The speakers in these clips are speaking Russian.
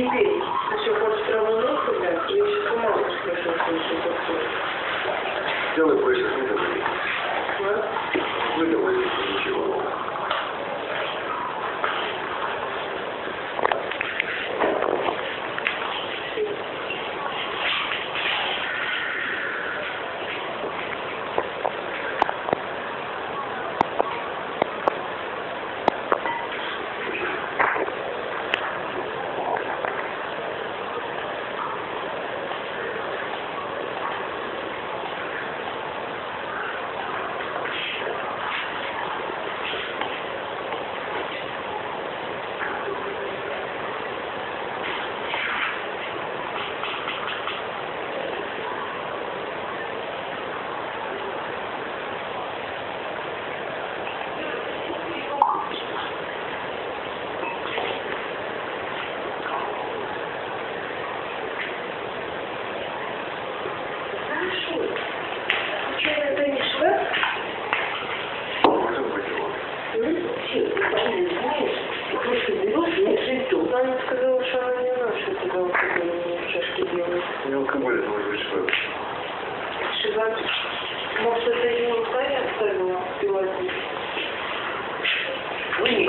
you feel? Сколько будет, может быть, человек? Шестьдесят. Может, это не устали оставила пилотить? Вы ну, не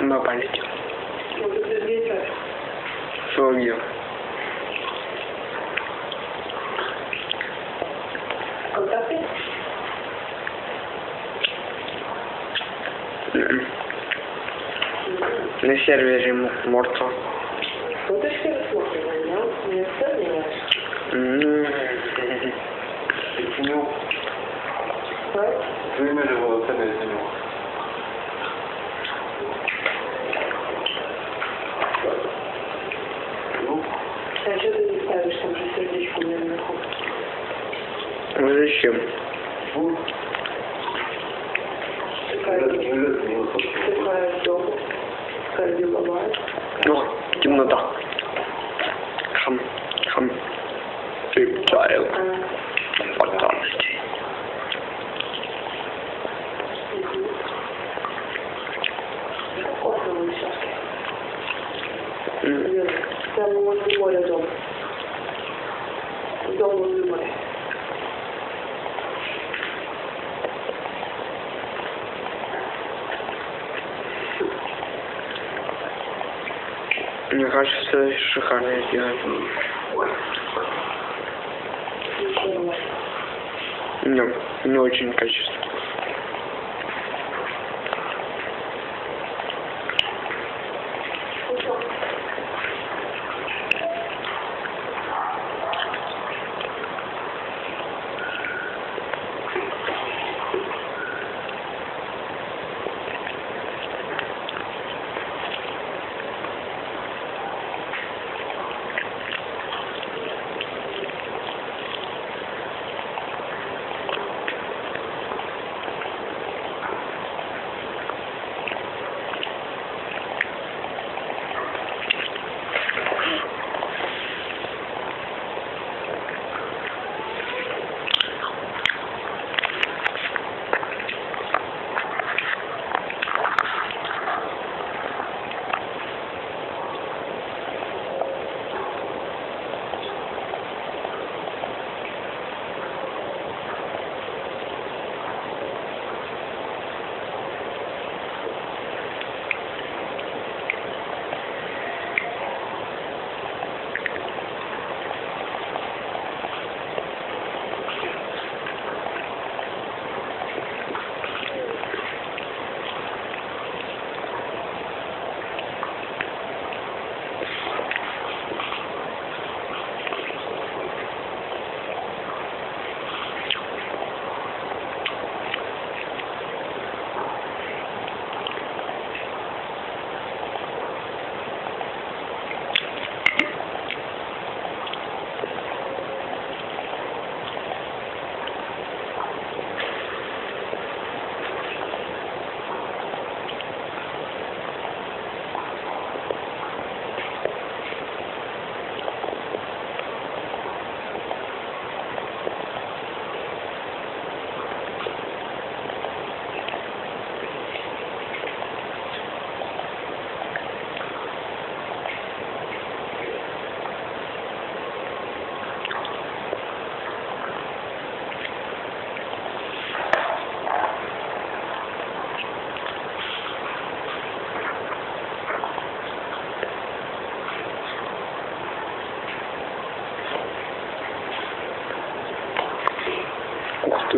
на память. Соловьев. Контакты? На сервере Мортал. Уточки рассматриваем, да? Не оставили? Почему? Двумя волосами я занимался. Shiv. качество шикарное сделать. Не, не очень качественно.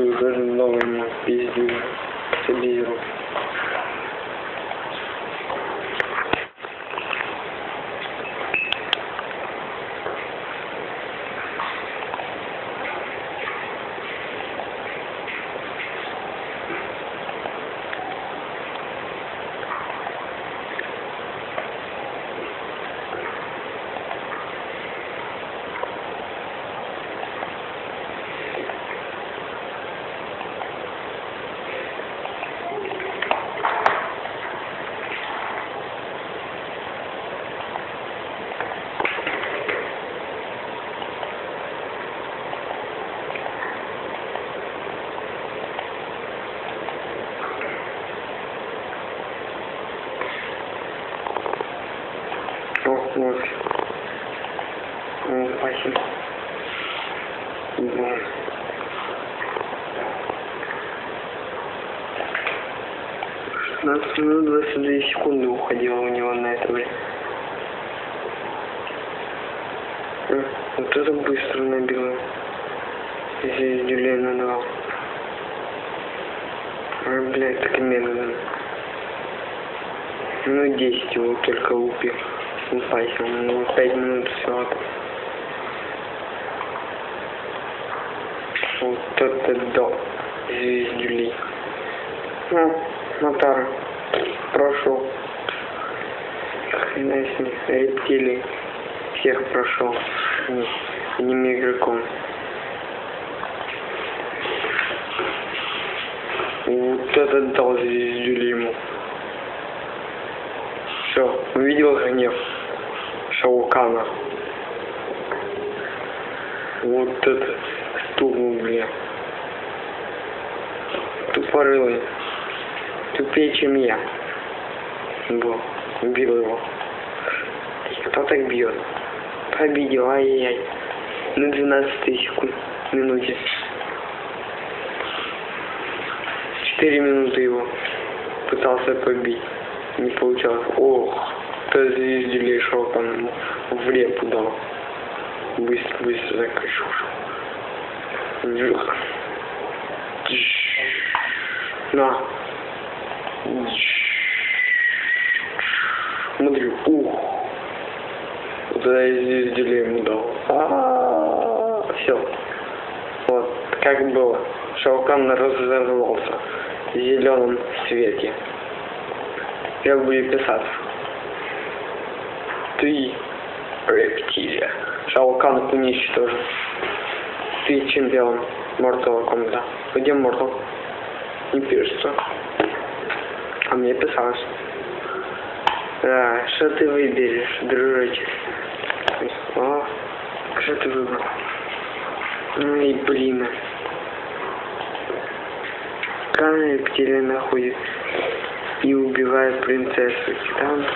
ты уже новому пиздюлю Сибиру. столкнуть. Ну, спасибо. Да. Шестнадцать минут двадцать две секунды уходило у него на это время. Э, вот это быстро набило. Здесь Дюлена давал. А, блядь, так медленно. Ну, 10 его только убил. Упасил. Ну, 5 минут всего. Вот это да. Звездюли. Ну, Натара. Прошел. Хрена с них. Рептилий. Всех прошел. Не, одним игроком. Вот это дал звездюли ему. Все, увидел гнев Шаукана. Вот это стукнул, бля. Тупорылый. Тупее, чем я. Был. Убил его. Кто так бьет? Победил, ай-яй-яй. На 12 секунд. Минуте. 4 минуты его пытался побить. Не получалось. Ох, то звездили шоком ему в репу дал. Быстро, быстро закричал. Жух. На. Смотри, ух. Вот это я звездили ему дал. А, все. Вот, как было. Шаукан разорвался в зеленом свете. Как будет писаться? Ты рептилия. Шаукан уничтожен. Ты чемпион Mortal Kombat. Где Mortal? Не пишется. А мне писалось. Да, что ты выберешь, дружочек? О, что ты выбрал? Ай, блин. Там рептилия находит и убивает принцессу. Там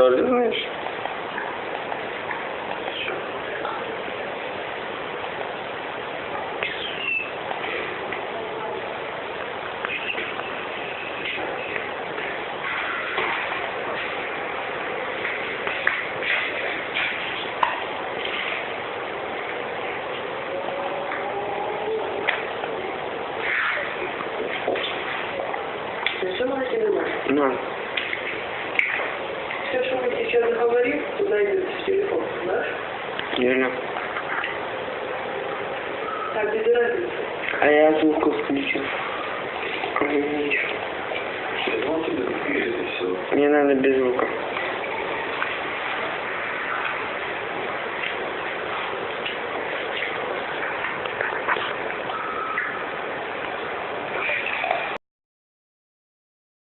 order, isn't it? Все, что мы сейчас говорим, туда идет в телефон, знаешь? Верно. Так, без разницы. А я звук включил. Пишет и все. Мне надо без звука.